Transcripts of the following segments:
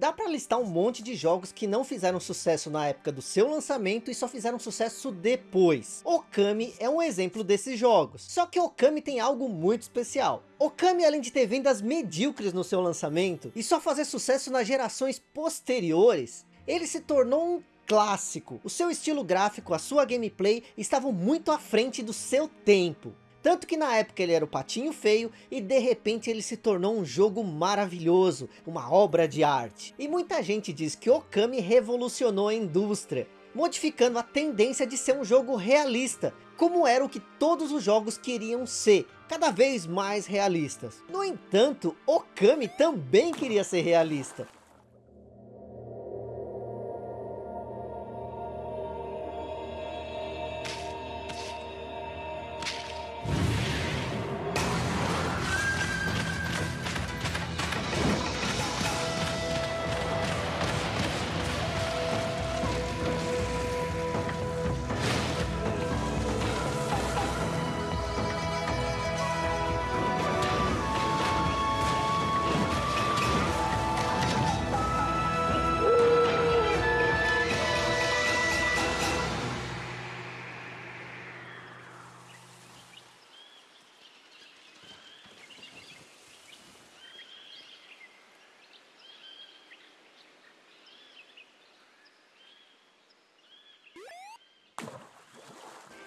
Dá para listar um monte de jogos que não fizeram sucesso na época do seu lançamento e só fizeram sucesso depois. Okami é um exemplo desses jogos. Só que Okami tem algo muito especial. Okami além de ter vendas medíocres no seu lançamento e só fazer sucesso nas gerações posteriores, ele se tornou um clássico. O seu estilo gráfico, a sua gameplay estavam muito à frente do seu tempo. Tanto que na época ele era o patinho feio e de repente ele se tornou um jogo maravilhoso, uma obra de arte. E muita gente diz que Okami revolucionou a indústria, modificando a tendência de ser um jogo realista, como era o que todos os jogos queriam ser, cada vez mais realistas. No entanto, Okami também queria ser realista,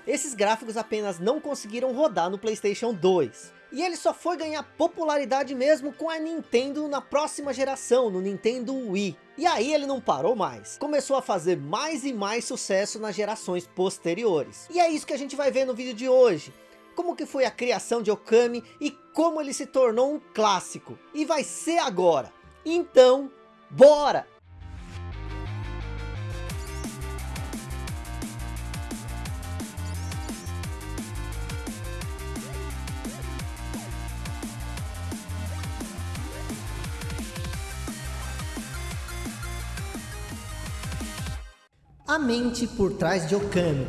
Esses gráficos apenas não conseguiram rodar no Playstation 2. E ele só foi ganhar popularidade mesmo com a Nintendo na próxima geração, no Nintendo Wii. E aí ele não parou mais. Começou a fazer mais e mais sucesso nas gerações posteriores. E é isso que a gente vai ver no vídeo de hoje. Como que foi a criação de Okami e como ele se tornou um clássico. E vai ser agora. Então, bora! A mente por trás de Okami.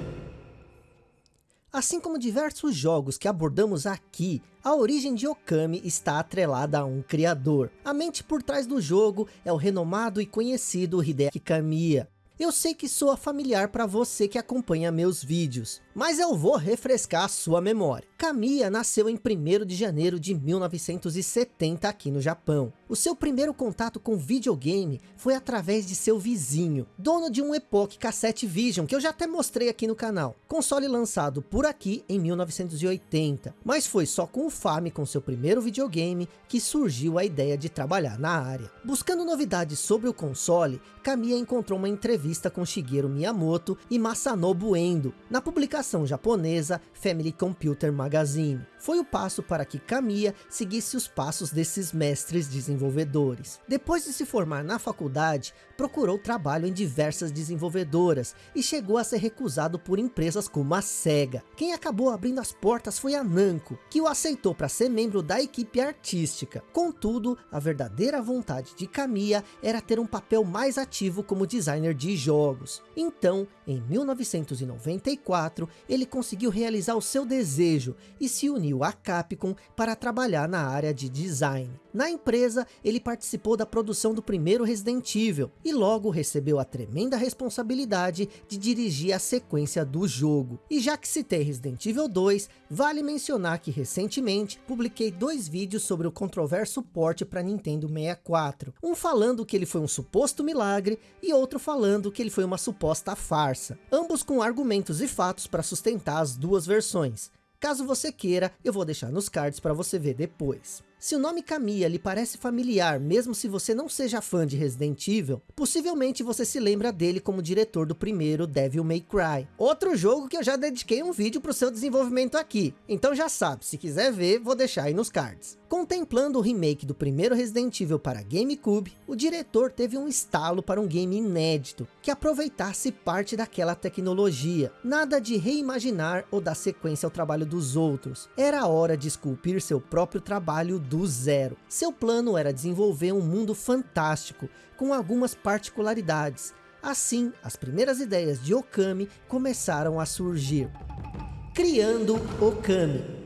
Assim como diversos jogos que abordamos aqui, a origem de Okami está atrelada a um criador. A mente por trás do jogo é o renomado e conhecido Hideki Kamiya. Eu sei que soa familiar para você que acompanha meus vídeos, mas eu vou refrescar a sua memória. Kamiya nasceu em 1 de janeiro de 1970 aqui no Japão. O seu primeiro contato com videogame foi através de seu vizinho, dono de um Epoch Cassette Vision, que eu já até mostrei aqui no canal. Console lançado por aqui em 1980, mas foi só com o Famicom, seu primeiro videogame, que surgiu a ideia de trabalhar na área. Buscando novidades sobre o console, Kamiya encontrou uma entrevista com Shigeru Miyamoto e Masanobu Endo, na publicação japonesa Family Computer Magazine. Foi o passo para que Kamiya seguisse os passos desses mestres desenvolvedores. Depois de se formar na faculdade, procurou trabalho em diversas desenvolvedoras e chegou a ser recusado por empresas como a SEGA. Quem acabou abrindo as portas foi a Namco, que o aceitou para ser membro da equipe artística. Contudo, a verdadeira vontade de Kamiya era ter um papel mais ativo como designer de jogos. Então, em 1994, ele conseguiu realizar o seu desejo e se uniu à Capcom para trabalhar na área de design. Na empresa, ele participou da produção do primeiro Resident Evil e logo recebeu a tremenda responsabilidade de dirigir a sequência do jogo. E já que citei Resident Evil 2, vale mencionar que recentemente publiquei dois vídeos sobre o controverso port para Nintendo 64. Um falando que ele foi um suposto milagre e outro falando que ele foi uma suposta farsa. Ambos com argumentos e fatos para sustentar as duas versões. Caso você queira, eu vou deixar nos cards para você ver depois. Se o nome Kamiya lhe parece familiar, mesmo se você não seja fã de Resident Evil, possivelmente você se lembra dele como diretor do primeiro Devil May Cry. Outro jogo que eu já dediquei um vídeo para o seu desenvolvimento aqui. Então já sabe, se quiser ver, vou deixar aí nos cards. Contemplando o remake do primeiro Resident Evil para GameCube, o diretor teve um estalo para um game inédito, que aproveitasse parte daquela tecnologia. Nada de reimaginar ou dar sequência ao trabalho dos outros. Era hora de esculpir seu próprio trabalho zero. Seu plano era desenvolver um mundo fantástico, com algumas particularidades. Assim, as primeiras ideias de Okami começaram a surgir. Criando Okami.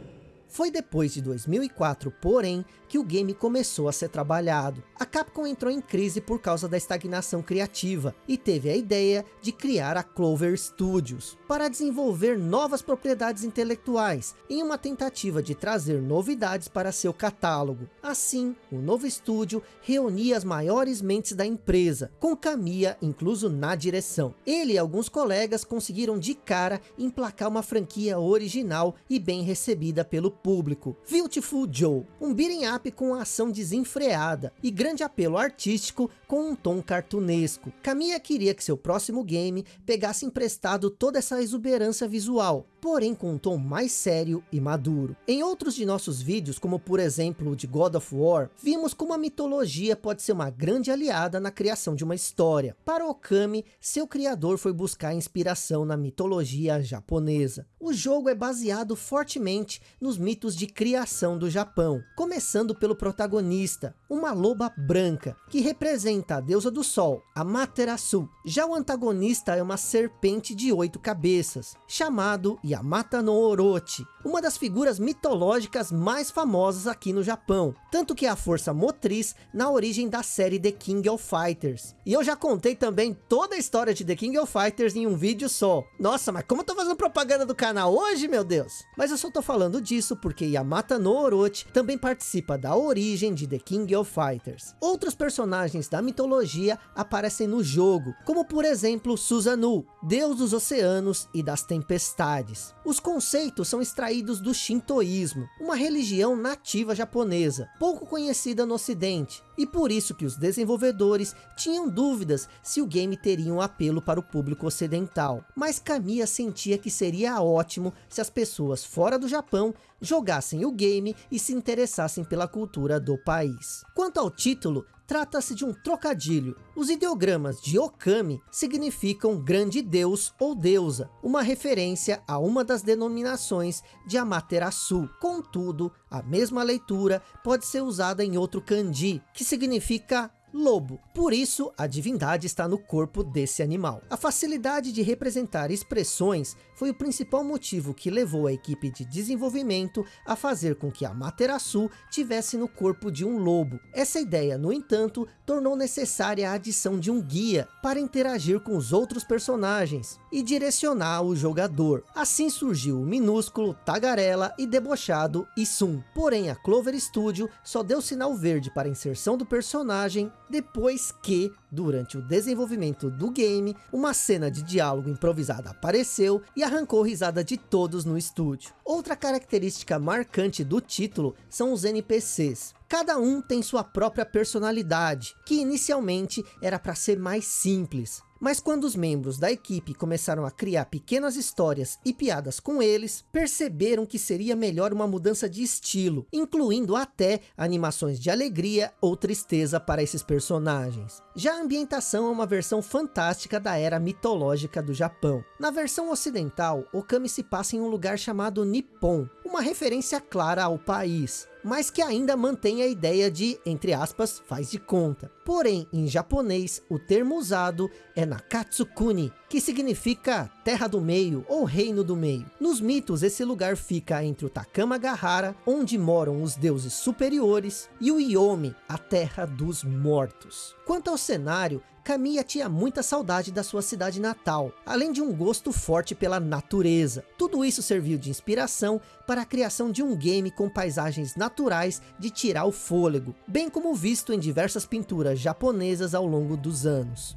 Foi depois de 2004, porém, que o game começou a ser trabalhado. A Capcom entrou em crise por causa da estagnação criativa e teve a ideia de criar a Clover Studios para desenvolver novas propriedades intelectuais em uma tentativa de trazer novidades para seu catálogo. Assim, o novo estúdio reunia as maiores mentes da empresa, com Kamiya incluso na direção. Ele e alguns colegas conseguiram de cara emplacar uma franquia original e bem recebida pelo público. Beautiful Joe, um beat'em up com ação desenfreada e grande apelo artístico com um tom cartunesco. Kamiya queria que seu próximo game pegasse emprestado toda essa exuberância visual, porém com um tom mais sério e maduro. Em outros de nossos vídeos, como por exemplo o de God of War, vimos como a mitologia pode ser uma grande aliada na criação de uma história. Para Okami, seu criador foi buscar inspiração na mitologia japonesa. O jogo é baseado fortemente nos mitos de criação do Japão, começando pelo protagonista, uma loba branca, que representa a deusa do sol, Amaterasu. Já o antagonista é uma serpente de oito cabeças, chamado Yamata no Orochi, uma das figuras mitológicas mais famosas aqui no Japão, tanto que é a força motriz na origem da série The King of Fighters. E eu já contei também toda a história de The King of Fighters em um vídeo só. Nossa, mas como eu tô fazendo propaganda do canal hoje, meu Deus? Mas eu só tô falando disso porque Yamata no Orochi também participa da origem de The King of Fighters. Outros personagens da mitologia aparecem no jogo, como por exemplo Susanoo, deus dos oceanos e das tempestades. Os conceitos são extraídos do Shintoísmo, uma religião nativa japonesa, pouco conhecida no ocidente, e por isso que os desenvolvedores tinham dúvidas se o game teria um apelo para o público ocidental. Mas Kamiya sentia que seria ótimo se as pessoas fora do Japão jogassem o game e se interessassem pela cultura do país. Quanto ao título, trata-se de um trocadilho. Os ideogramas de Okami significam grande deus ou deusa, uma referência a uma das denominações de Amaterasu. Contudo, a mesma leitura pode ser usada em outro kanji, que significa lobo. Por isso, a divindade está no corpo desse animal. A facilidade de representar expressões foi o principal motivo que levou a equipe de desenvolvimento a fazer com que a Materasu tivesse no corpo de um lobo. Essa ideia, no entanto, tornou necessária a adição de um guia para interagir com os outros personagens e direcionar o jogador. Assim surgiu o minúsculo, tagarela e debochado Isum. Porém, a Clover Studio só deu sinal verde para a inserção do personagem depois que, durante o desenvolvimento do game, uma cena de diálogo improvisada apareceu e arrancou risada de todos no estúdio. Outra característica marcante do título são os NPCs. Cada um tem sua própria personalidade, que inicialmente era para ser mais simples, mas quando os membros da equipe começaram a criar pequenas histórias e piadas com eles, perceberam que seria melhor uma mudança de estilo, incluindo até animações de alegria ou tristeza para esses personagens. Já a ambientação é uma versão fantástica da era mitológica do Japão. Na versão ocidental, Okami se passa em um lugar chamado Nippon, uma referência clara ao país mas que ainda mantém a ideia de, entre aspas, faz de conta. Porém, em japonês, o termo usado é Nakatsukuni, que significa terra do meio ou reino do meio. Nos mitos, esse lugar fica entre o Takamagahara, onde moram os deuses superiores, e o Yomi, a terra dos mortos. Quanto ao cenário, Kamiya tinha muita saudade da sua cidade natal, além de um gosto forte pela natureza. Tudo isso serviu de inspiração para a criação de um game com paisagens naturais de tirar o fôlego, bem como visto em diversas pinturas japonesas ao longo dos anos.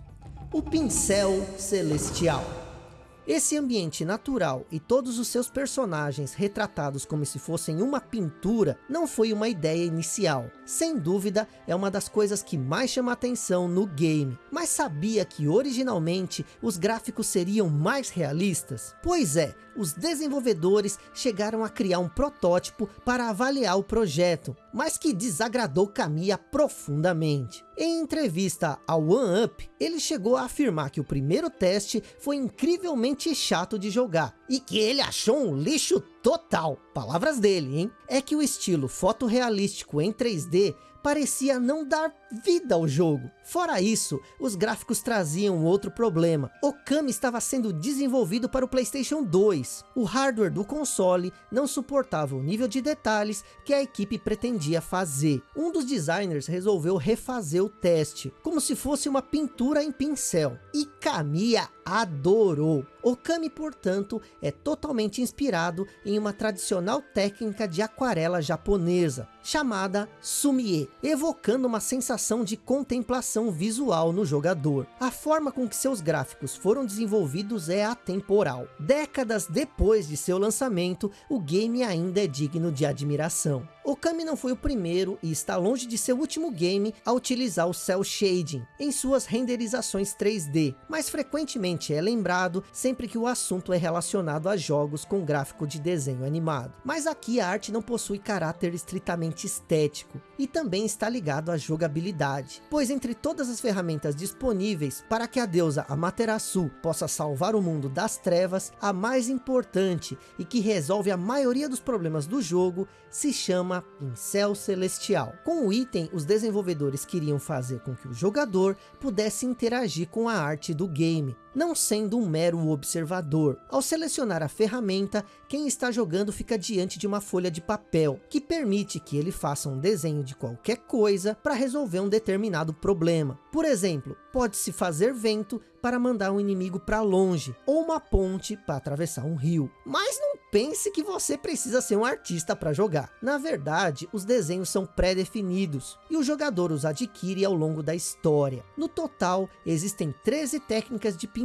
O Pincel Celestial esse ambiente natural e todos os seus personagens retratados como se fossem uma pintura não foi uma ideia inicial. Sem dúvida é uma das coisas que mais chama atenção no game. Mas sabia que originalmente os gráficos seriam mais realistas? Pois é, os desenvolvedores chegaram a criar um protótipo para avaliar o projeto, mas que desagradou Kamiya profundamente. Em entrevista ao One Up, ele chegou a afirmar que o primeiro teste foi incrivelmente chato de jogar e que ele achou um lixo total. Palavras dele, hein? É que o estilo fotorrealístico em 3D parecia não dar vida ao jogo. Fora isso, os gráficos traziam outro problema. Okami estava sendo desenvolvido para o Playstation 2. O hardware do console não suportava o nível de detalhes que a equipe pretendia fazer. Um dos designers resolveu refazer o teste, como se fosse uma pintura em pincel. E Kamiya adorou. Okami, portanto, é totalmente inspirado em uma tradicional técnica de aquarela japonesa, chamada Sumie, evocando uma sensação de contemplação visual no jogador. A forma com que seus gráficos foram desenvolvidos é atemporal. Décadas depois de seu lançamento, o game ainda é digno de admiração. Okami não foi o primeiro e está longe de ser o último game a utilizar o Cell Shading em suas renderizações 3D, mas frequentemente é lembrado sempre que o assunto é relacionado a jogos com gráfico de desenho animado. Mas aqui a arte não possui caráter estritamente estético e também está ligado à jogabilidade, pois entre todas as ferramentas disponíveis para que a deusa Amaterasu possa salvar o mundo das trevas, a mais importante e que resolve a maioria dos problemas do jogo se chama chama Pincel Celestial. Com o item, os desenvolvedores queriam fazer com que o jogador pudesse interagir com a arte do game, não sendo um mero observador. Ao selecionar a ferramenta, quem está jogando fica diante de uma folha de papel, que permite que ele faça um desenho de qualquer coisa para resolver um determinado problema. Por exemplo, pode-se fazer vento para mandar um inimigo para longe, ou uma ponte para atravessar um rio. Mas não pense que você precisa ser um artista para jogar. Na verdade, os desenhos são pré-definidos, e o jogador os adquire ao longo da história. No total, existem 13 técnicas de pintura,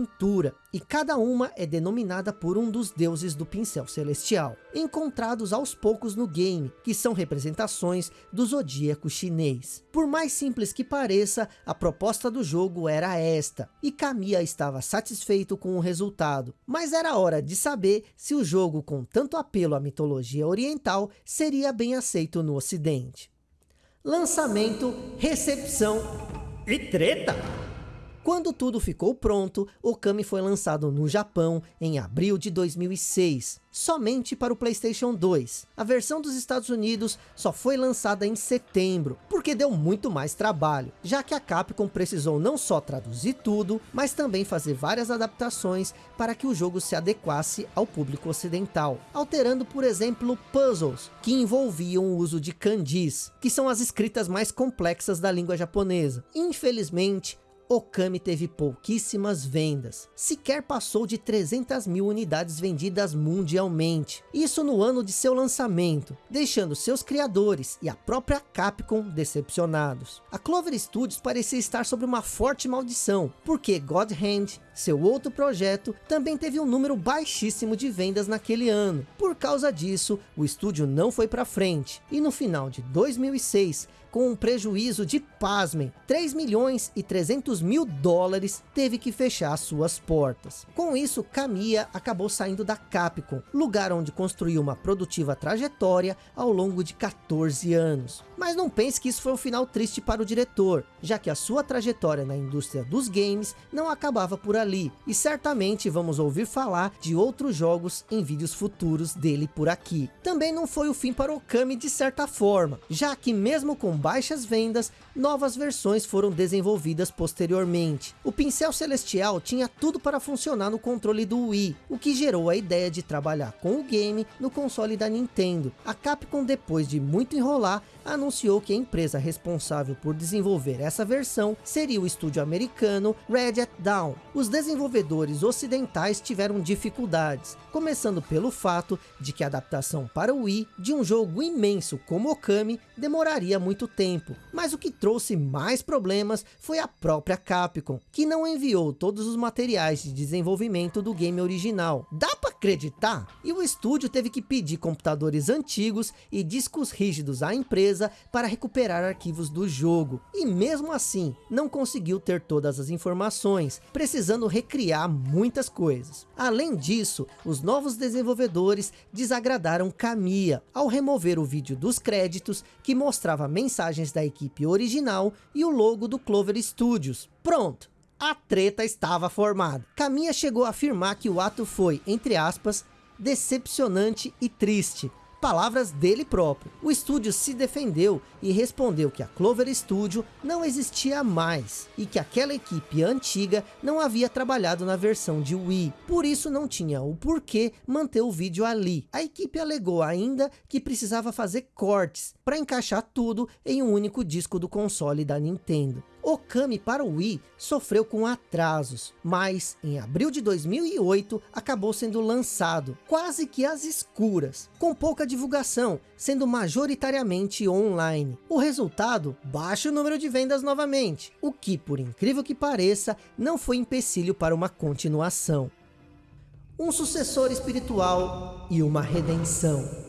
e cada uma é denominada por um dos deuses do pincel celestial, encontrados aos poucos no game, que são representações do zodíaco chinês. Por mais simples que pareça, a proposta do jogo era esta, e Kamiya estava satisfeito com o resultado, mas era hora de saber se o jogo com tanto apelo à mitologia oriental seria bem aceito no ocidente. Lançamento, recepção e treta! Quando tudo ficou pronto, Okami foi lançado no Japão em abril de 2006, somente para o Playstation 2. A versão dos Estados Unidos só foi lançada em setembro, porque deu muito mais trabalho, já que a Capcom precisou não só traduzir tudo, mas também fazer várias adaptações para que o jogo se adequasse ao público ocidental, alterando por exemplo puzzles, que envolviam o uso de kanjis, que são as escritas mais complexas da língua japonesa. Infelizmente, Okami teve pouquíssimas vendas, sequer passou de 300 mil unidades vendidas mundialmente, isso no ano de seu lançamento, deixando seus criadores e a própria Capcom decepcionados. A Clover Studios parecia estar sob uma forte maldição, porque God Hand, seu outro projeto, também teve um número baixíssimo de vendas naquele ano. Por causa disso, o estúdio não foi para frente, e no final de 2006, com um prejuízo de, pasmem, 3 milhões e 300 mil dólares, teve que fechar suas portas. Com isso, Kamiya acabou saindo da Capcom, lugar onde construiu uma produtiva trajetória ao longo de 14 anos. Mas não pense que isso foi um final triste para o diretor, já que a sua trajetória na indústria dos games não acabava por ali, e certamente vamos ouvir falar de outros jogos em vídeos futuros dele por aqui. Também não foi o fim para Okami de certa forma, já que mesmo com baixas vendas, novas versões foram desenvolvidas posteriormente. O pincel celestial tinha tudo para funcionar no controle do Wii, o que gerou a ideia de trabalhar com o game no console da Nintendo. A Capcom, depois de muito enrolar, anunciou que a empresa responsável por desenvolver essa versão seria o estúdio americano Red Hat Down. Os desenvolvedores ocidentais tiveram dificuldades, começando pelo fato de que a adaptação para o Wii de um jogo imenso como Okami demoraria muito tempo, mas o que trouxe mais problemas foi a própria Capcom, que não enviou todos os materiais de desenvolvimento do game original. Dá para acreditar? E o estúdio teve que pedir computadores antigos e discos rígidos à empresa para recuperar arquivos do jogo. E mesmo assim, não conseguiu ter todas as informações, precisando recriar muitas coisas. Além disso, os novos desenvolvedores desagradaram Kamiya, ao remover o vídeo dos créditos que mostrava mensagens mensagens da equipe original e o logo do Clover Studios. Pronto, a treta estava formada. Caminha chegou a afirmar que o ato foi, entre aspas, decepcionante e triste, palavras dele próprio. O estúdio se defendeu e respondeu que a Clover Studio não existia mais e que aquela equipe antiga não havia trabalhado na versão de Wii, por isso não tinha o porquê manter o vídeo ali. A equipe alegou ainda que precisava fazer cortes para encaixar tudo em um único disco do console da Nintendo. Okami para o Wii sofreu com atrasos, mas em abril de 2008 acabou sendo lançado, quase que às escuras, com pouca divulgação, sendo majoritariamente online. O resultado, baixo número de vendas novamente, o que por incrível que pareça, não foi empecilho para uma continuação. Um sucessor espiritual e uma redenção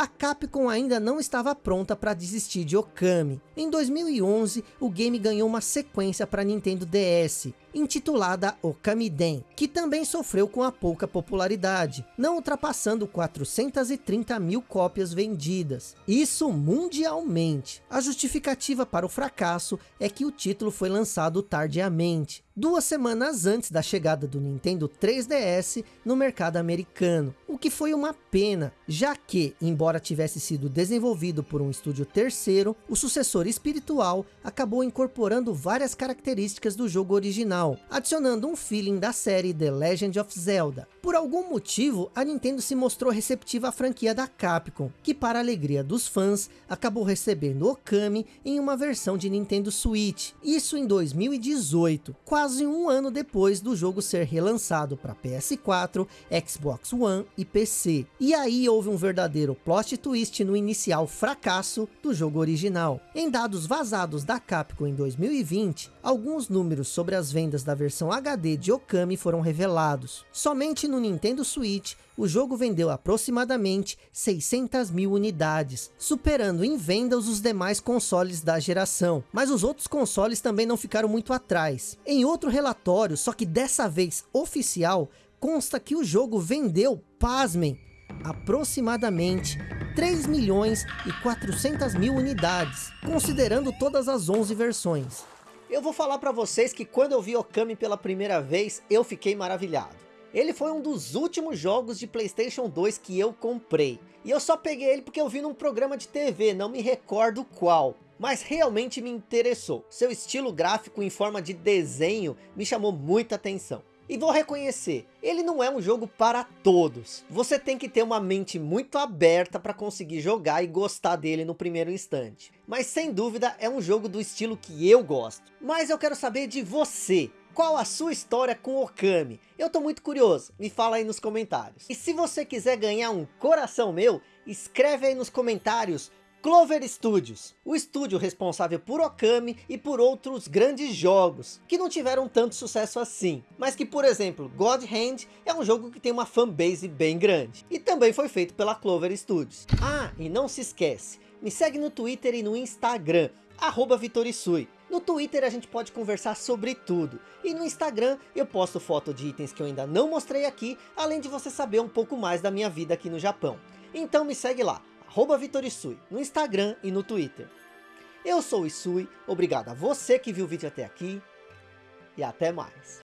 a Capcom ainda não estava pronta para desistir de Okami. Em 2011, o game ganhou uma sequência para Nintendo DS, intitulada Okamiden, que também sofreu com a pouca popularidade, não ultrapassando 430 mil cópias vendidas. Isso mundialmente. A justificativa para o fracasso é que o título foi lançado tardiamente, duas semanas antes da chegada do Nintendo 3DS no mercado americano, o que foi uma pena, já que, embora tivesse sido desenvolvido por um estúdio terceiro, o sucessor espiritual acabou incorporando várias características do jogo original, original, adicionando um feeling da série The Legend of Zelda. Por algum motivo, a Nintendo se mostrou receptiva à franquia da Capcom, que para alegria dos fãs, acabou recebendo Okami em uma versão de Nintendo Switch, isso em 2018, quase um ano depois do jogo ser relançado para PS4, Xbox One e PC. E aí houve um verdadeiro plot twist no inicial fracasso do jogo original. Em dados vazados da Capcom em 2020, alguns números sobre as vendas vendas da versão HD de Okami foram revelados. Somente no Nintendo Switch, o jogo vendeu aproximadamente 600 mil unidades, superando em vendas os demais consoles da geração. Mas os outros consoles também não ficaram muito atrás. Em outro relatório, só que dessa vez oficial, consta que o jogo vendeu, pasmem, aproximadamente 3 milhões e 400 mil unidades, considerando todas as 11 versões. Eu vou falar para vocês que quando eu vi Okami pela primeira vez, eu fiquei maravilhado. Ele foi um dos últimos jogos de Playstation 2 que eu comprei. E eu só peguei ele porque eu vi num programa de TV, não me recordo qual. Mas realmente me interessou. Seu estilo gráfico em forma de desenho me chamou muita atenção. E vou reconhecer, ele não é um jogo para todos. Você tem que ter uma mente muito aberta para conseguir jogar e gostar dele no primeiro instante. Mas sem dúvida é um jogo do estilo que eu gosto. Mas eu quero saber de você. Qual a sua história com Okami? Eu tô muito curioso, me fala aí nos comentários. E se você quiser ganhar um coração meu, escreve aí nos comentários Clover Studios, o estúdio responsável por Okami e por outros grandes jogos, que não tiveram tanto sucesso assim, mas que por exemplo, God Hand é um jogo que tem uma fanbase bem grande, e também foi feito pela Clover Studios. Ah, e não se esquece, me segue no Twitter e no Instagram, arroba Vitorisui. No Twitter a gente pode conversar sobre tudo. E no Instagram eu posto foto de itens que eu ainda não mostrei aqui, além de você saber um pouco mais da minha vida aqui no Japão. Então me segue lá, arroba Vitorisui, no Instagram e no Twitter. Eu sou o Isui, obrigado a você que viu o vídeo até aqui, e até mais.